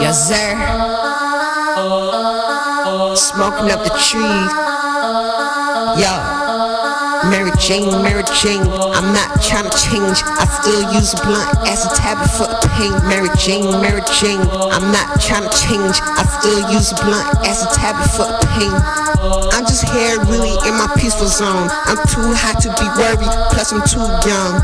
Yes, sir. Smoking up the trees. Yo. Mary Jane, Mary Jane, I'm not trying to change. I still use a blunt as a tablet for the pain. Mary Jane, Mary Jane, I'm not trying to change. I still use a blunt as a tablet for the pain. I'm just here really in my peaceful zone. I'm too hot to be worried, plus I'm too young.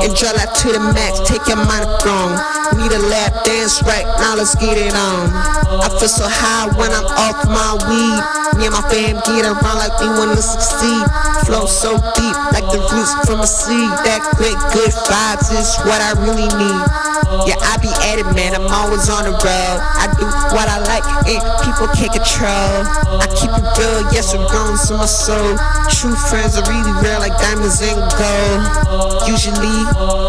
Enjoy life to the max, take your mind wrong. Need a lap dance right now, let's get it on. I feel so high when I'm off my weed. Me and my fam get around like we wanna succeed. Flow so deep, like the roots from a seed. That great good vibes is what I really need. Yeah, I be at it, man. I'm always on the road. I do what I like, and people can't control. I keep it real, yes, I'm grown to my soul. True friends are really rare, like diamonds and gold. Usually,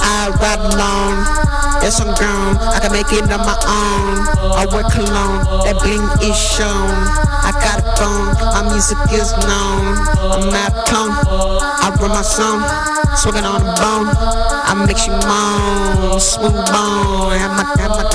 I ride alone. Yes, I'm grown. I can make it on my own. I work alone. That bling is shown. I got a phone. My music is known. I'm not tone. I run my song. Smoking on the bone. I make you moan. Smooth bone. Have my, have my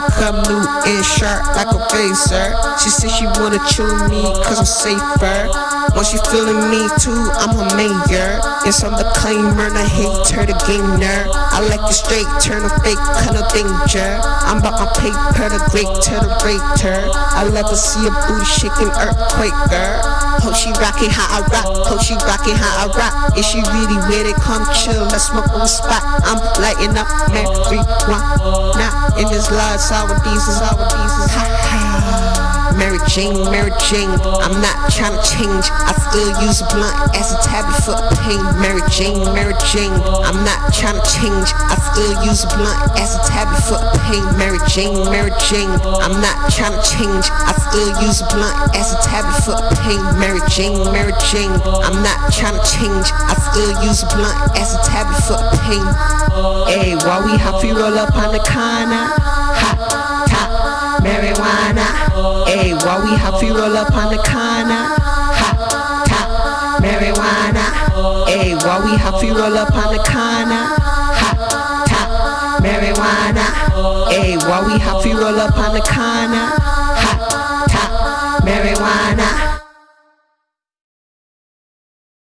I come new and sharp like a razor. She said she wanna chew me cause I'm safer. When she feeling me too, I'm a mayor. Yes, I'm the claimer, the hater, the gainer. I like the straight, turn a fake, of danger. I'm about my paper, the great to the rater. I love to see a booty shaking earthquaker. Hope she rockin' how I rock, hope she rockin' how I rock. Is she really with it? Come chill, let's smoke on the spot. I'm lighting up marijuana. Now in this large Mary Jane, Mary Jane, I'm not trying to change. I still use a blunt as a tablet for pain. Mary Jane, Mary Jane, I'm not trying to change. I still use a blunt as a tablet for pain. Mary Jane, Mary Jane, I'm not trying to change. I still use a blunt as a tablet for pain. Mary Jane, Mary Jane, I'm not trying to change. I still use a blunt as a tablet for pain. Hey, while we happy roll up on the corner, marijuana. Hey, while we happy roll up on the corner, hot top marijuana. Hey, while we happy roll up on the corner, hot top marijuana. Hey, while we happy roll up on the corner,